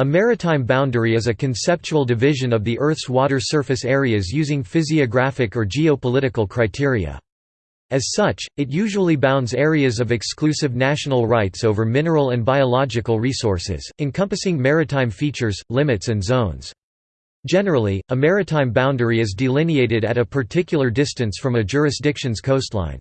A maritime boundary is a conceptual division of the Earth's water surface areas using physiographic or geopolitical criteria. As such, it usually bounds areas of exclusive national rights over mineral and biological resources, encompassing maritime features, limits and zones. Generally, a maritime boundary is delineated at a particular distance from a jurisdiction's coastline.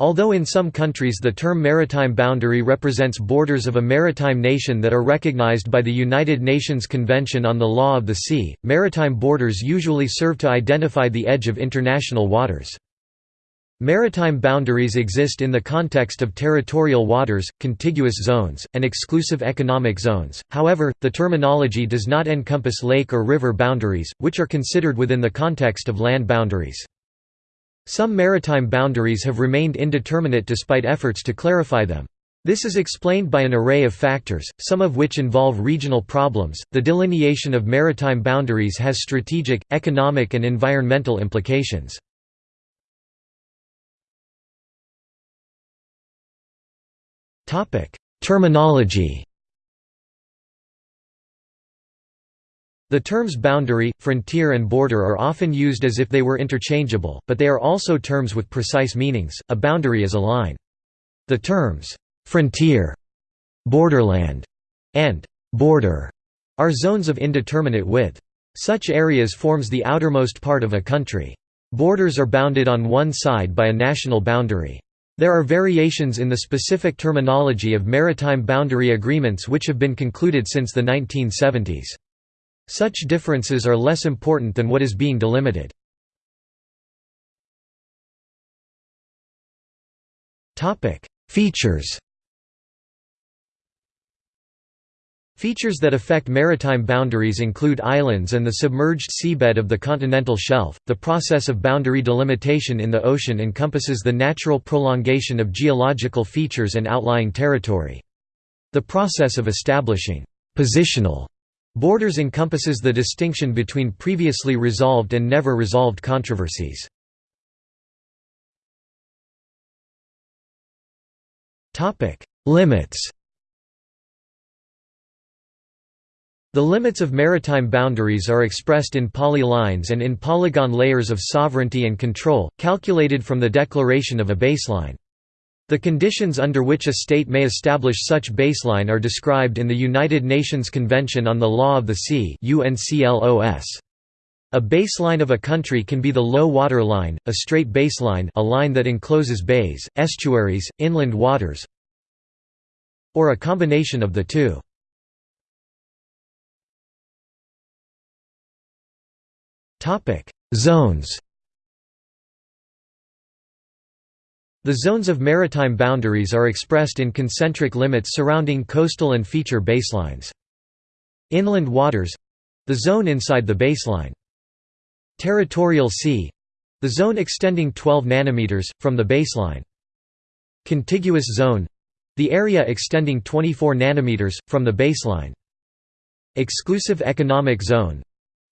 Although in some countries the term maritime boundary represents borders of a maritime nation that are recognized by the United Nations Convention on the Law of the Sea, maritime borders usually serve to identify the edge of international waters. Maritime boundaries exist in the context of territorial waters, contiguous zones, and exclusive economic zones, however, the terminology does not encompass lake or river boundaries, which are considered within the context of land boundaries. Some maritime boundaries have remained indeterminate despite efforts to clarify them. This is explained by an array of factors, some of which involve regional problems. The delineation of maritime boundaries has strategic, economic, and environmental implications. Topic: Terminology. The terms boundary, frontier and border are often used as if they were interchangeable, but they are also terms with precise meanings. A boundary is a line. The terms frontier, borderland, and border are zones of indeterminate width. Such areas forms the outermost part of a country. Borders are bounded on one side by a national boundary. There are variations in the specific terminology of maritime boundary agreements which have been concluded since the 1970s. Such differences are less important than what is being delimited. Features Features that affect maritime boundaries include islands and the submerged seabed of the continental shelf. The process of boundary delimitation in the ocean encompasses the natural prolongation of geological features and outlying territory. The process of establishing positional Borders encompasses the distinction between previously resolved and never resolved controversies. Limits The limits of maritime boundaries are expressed in polylines and in polygon layers of sovereignty and control, calculated from the declaration of a baseline. The conditions under which a state may establish such baseline are described in the United Nations Convention on the Law of the Sea A baseline of a country can be the low water line, a straight baseline a line that encloses bays, estuaries, inland waters or a combination of the two. Zones The zones of maritime boundaries are expressed in concentric limits surrounding coastal and feature baselines. Inland waters the zone inside the baseline. Territorial sea the zone extending 12 nanometers, from the baseline. Contiguous zone the area extending 24 nanometers, from the baseline. Exclusive economic zone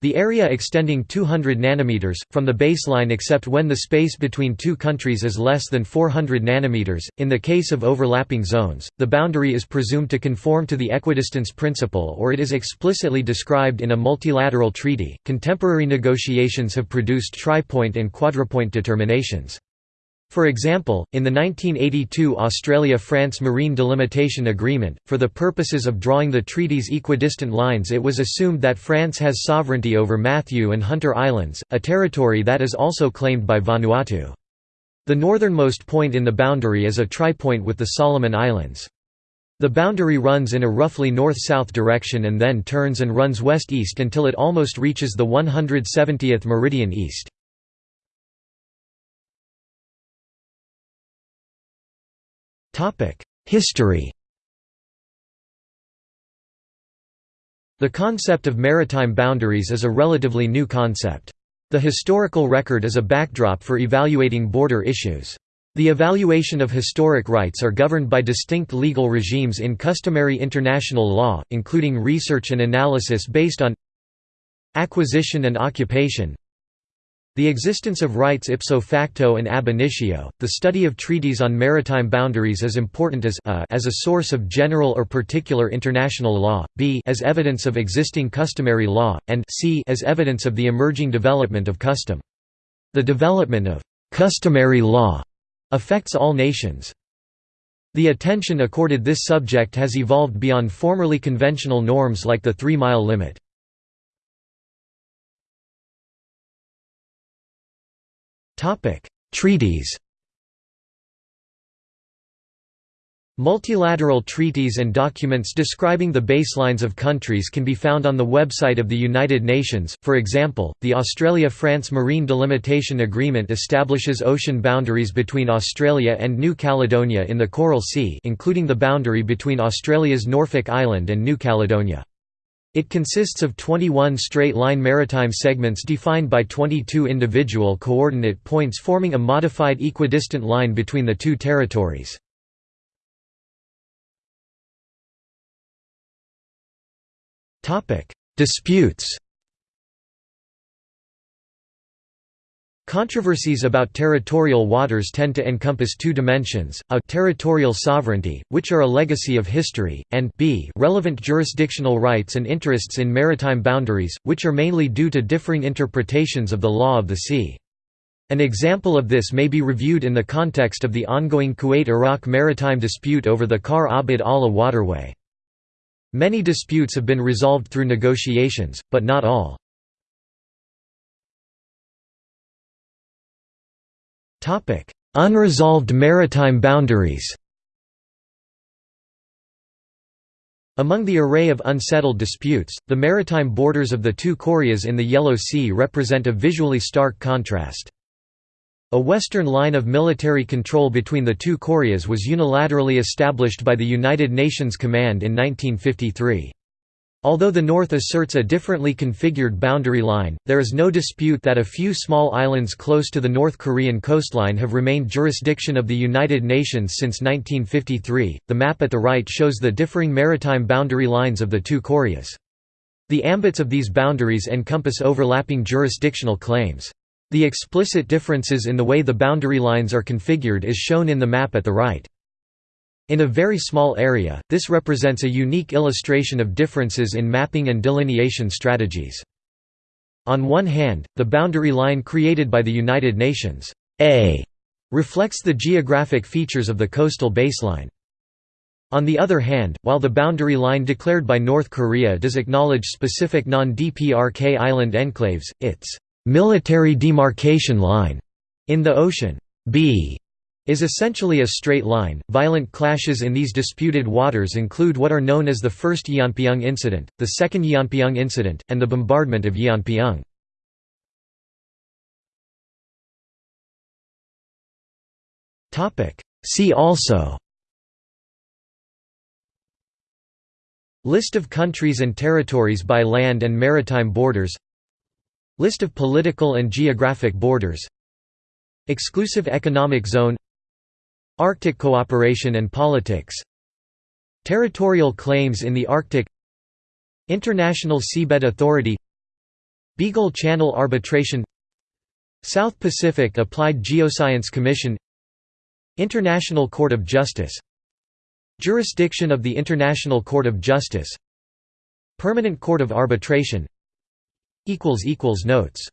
the area extending 200 nanometers from the baseline except when the space between two countries is less than 400 nanometers. In the case of overlapping zones, the boundary is presumed to conform to the equidistance principle or it is explicitly described in a multilateral treaty. Contemporary negotiations have produced tripoint and quadrupoint determinations. For example, in the 1982 Australia-France Marine Delimitation Agreement, for the purposes of drawing the treaty's equidistant lines it was assumed that France has sovereignty over Matthew and Hunter Islands, a territory that is also claimed by Vanuatu. The northernmost point in the boundary is a tripoint with the Solomon Islands. The boundary runs in a roughly north-south direction and then turns and runs west-east until it almost reaches the 170th meridian east. History The concept of maritime boundaries is a relatively new concept. The historical record is a backdrop for evaluating border issues. The evaluation of historic rights are governed by distinct legal regimes in customary international law, including research and analysis based on acquisition and occupation, The existence of rights ipso facto and ab initio, the study of treaties on maritime boundaries is important as a, as a source of general or particular international law, b as evidence of existing customary law, and c as evidence of the emerging development of custom. The development of «customary law» affects all nations. The attention accorded this subject has evolved beyond formerly conventional norms like the three-mile limit. Topic: Treaties. Multilateral treaties and documents describing the baselines of countries can be found on the website of the United Nations. For example, the Australia-France Marine Delimitation Agreement establishes ocean boundaries between Australia and New Caledonia in the Coral Sea, including the boundary between Australia's Norfolk Island and New Caledonia. It consists of 21 straight-line maritime segments defined by 22 individual coordinate points forming a modified equidistant line between the two territories. Disputes Controversies about territorial waters tend to encompass two dimensions, a territorial sovereignty, which are a legacy of history, and b relevant jurisdictional rights and interests in maritime boundaries, which are mainly due to differing interpretations of the law of the sea. An example of this may be reviewed in the context of the ongoing Kuwait–Iraq maritime dispute over the Khawr Abd Allah waterway. Many disputes have been resolved through negotiations, but not all. Unresolved maritime boundaries Among the array of unsettled disputes, the maritime borders of the two Koreas in the Yellow Sea represent a visually stark contrast. A western line of military control between the two Koreas was unilaterally established by the United Nations Command in 1953. Although the North asserts a differently configured boundary line, there is no dispute that a few small islands close to the North Korean coastline have remained jurisdiction of the United Nations since 1953. The map at the right shows the differing maritime boundary lines of the two Koreas. The ambits of these boundaries encompass overlapping jurisdictional claims. The explicit differences in the way the boundary lines are configured is shown in the map at the right. In a very small area, this represents a unique illustration of differences in mapping and delineation strategies. On one hand, the boundary line created by the United Nations A reflects the geographic features of the coastal baseline. On the other hand, while the boundary line declared by North Korea does acknowledge specific non-DPRK island enclaves, its military demarcation line in the ocean B is essentially a straight line. Violent clashes in these disputed waters include what are known as the First Yeonpyeong Incident, the Second Yeonpyeong Incident, and the bombardment of Yeonpyeong. See also. List of countries and territories by land and maritime borders. List of political and geographic borders. Exclusive economic zone Arctic cooperation and politics. Territorial claims in the Arctic. International Seabed Authority. Beagle Channel Arbitration. South Pacific Applied Geoscience Commission. International Court of Justice. Jurisdiction of the International Court of Justice. Permanent Court of Arbitration. Notes